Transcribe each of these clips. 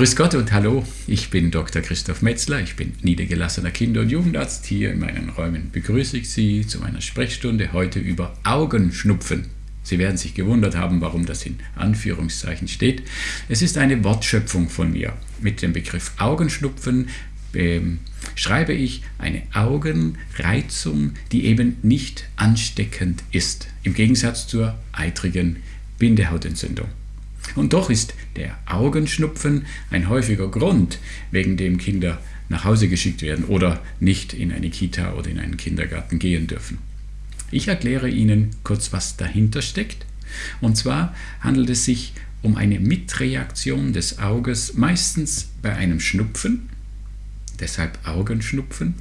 Grüß Gott und hallo, ich bin Dr. Christoph Metzler, ich bin niedergelassener Kinder- und Jugendarzt. Hier in meinen Räumen begrüße ich Sie zu meiner Sprechstunde heute über Augenschnupfen. Sie werden sich gewundert haben, warum das in Anführungszeichen steht. Es ist eine Wortschöpfung von mir. Mit dem Begriff Augenschnupfen ähm, schreibe ich eine Augenreizung, die eben nicht ansteckend ist, im Gegensatz zur eitrigen Bindehautentzündung. Und doch ist der Augenschnupfen ein häufiger Grund, wegen dem Kinder nach Hause geschickt werden oder nicht in eine Kita oder in einen Kindergarten gehen dürfen. Ich erkläre Ihnen kurz, was dahinter steckt. Und zwar handelt es sich um eine Mitreaktion des Auges, meistens bei einem Schnupfen, deshalb Augenschnupfen.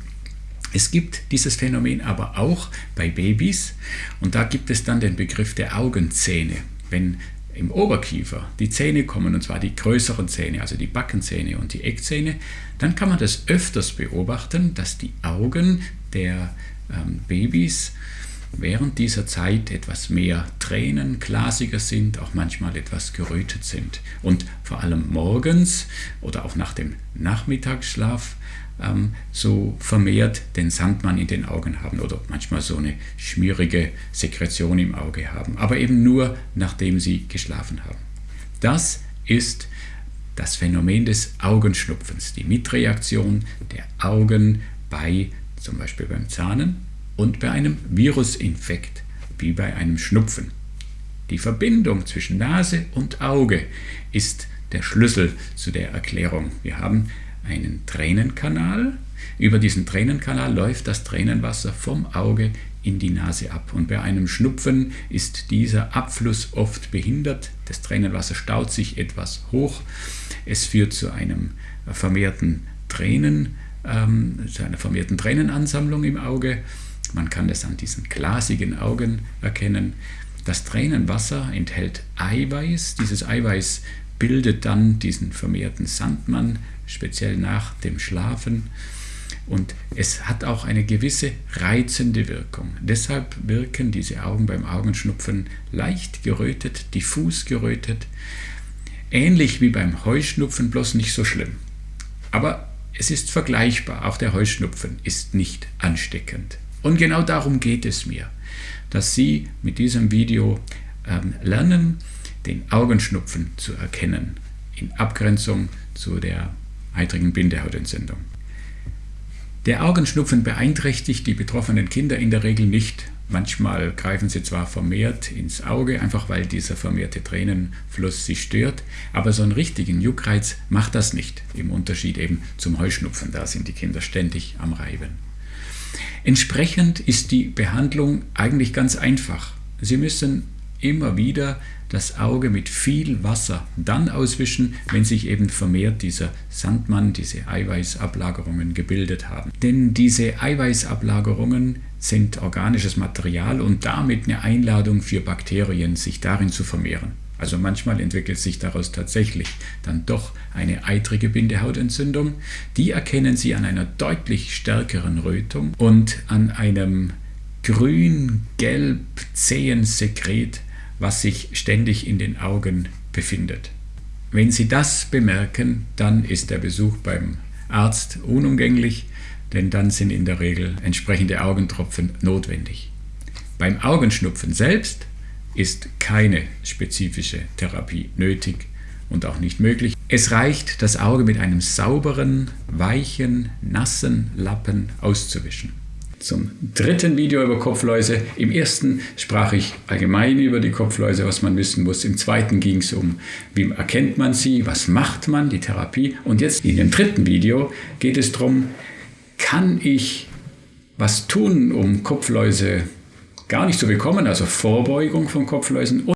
Es gibt dieses Phänomen aber auch bei Babys und da gibt es dann den Begriff der Augenzähne. Wenn im Oberkiefer die Zähne kommen, und zwar die größeren Zähne, also die Backenzähne und die Eckzähne, dann kann man das öfters beobachten, dass die Augen der ähm, Babys während dieser Zeit etwas mehr Tränen, glasiger sind, auch manchmal etwas gerötet sind. Und vor allem morgens oder auch nach dem Nachmittagsschlaf ähm, so vermehrt den Sandmann in den Augen haben oder manchmal so eine schmierige Sekretion im Auge haben, aber eben nur nachdem sie geschlafen haben. Das ist das Phänomen des Augenschnupfens, die Mitreaktion der Augen bei zum Beispiel beim Zahnen und bei einem Virusinfekt wie bei einem Schnupfen. Die Verbindung zwischen Nase und Auge ist der Schlüssel zu der Erklärung. Wir haben einen Tränenkanal. Über diesen Tränenkanal läuft das Tränenwasser vom Auge in die Nase ab. Und bei einem Schnupfen ist dieser Abfluss oft behindert. Das Tränenwasser staut sich etwas hoch. Es führt zu einem vermehrten Tränen, ähm, zu einer vermehrten Tränenansammlung im Auge. Man kann es an diesen glasigen Augen erkennen. Das Tränenwasser enthält Eiweiß. Dieses Eiweiß bildet dann diesen vermehrten Sandmann, speziell nach dem Schlafen. Und es hat auch eine gewisse reizende Wirkung. Deshalb wirken diese Augen beim Augenschnupfen leicht gerötet, diffus gerötet, ähnlich wie beim Heuschnupfen, bloß nicht so schlimm. Aber es ist vergleichbar, auch der Heuschnupfen ist nicht ansteckend. Und genau darum geht es mir, dass Sie mit diesem Video ähm, lernen, den Augenschnupfen zu erkennen, in Abgrenzung zu der eitrigen Bindehautentzündung. Der Augenschnupfen beeinträchtigt die betroffenen Kinder in der Regel nicht. Manchmal greifen sie zwar vermehrt ins Auge, einfach weil dieser vermehrte Tränenfluss sie stört, aber so einen richtigen Juckreiz macht das nicht, im Unterschied eben zum Heuschnupfen, da sind die Kinder ständig am Reiben. Entsprechend ist die Behandlung eigentlich ganz einfach. Sie müssen immer wieder das Auge mit viel Wasser dann auswischen, wenn sich eben vermehrt dieser Sandmann, diese Eiweißablagerungen gebildet haben. Denn diese Eiweißablagerungen sind organisches Material und damit eine Einladung für Bakterien, sich darin zu vermehren. Also manchmal entwickelt sich daraus tatsächlich dann doch eine eitrige Bindehautentzündung. Die erkennen Sie an einer deutlich stärkeren Rötung und an einem grün-gelb zähen Sekret, was sich ständig in den Augen befindet. Wenn Sie das bemerken, dann ist der Besuch beim Arzt unumgänglich, denn dann sind in der Regel entsprechende Augentropfen notwendig. Beim Augenschnupfen selbst ist keine spezifische Therapie nötig und auch nicht möglich. Es reicht, das Auge mit einem sauberen, weichen, nassen Lappen auszuwischen zum dritten Video über Kopfläuse. Im ersten sprach ich allgemein über die Kopfläuse, was man wissen muss. Im zweiten ging es um, wie erkennt man sie, was macht man, die Therapie. Und jetzt in dem dritten Video geht es darum, kann ich was tun, um Kopfläuse gar nicht zu bekommen, also Vorbeugung von Kopfläusen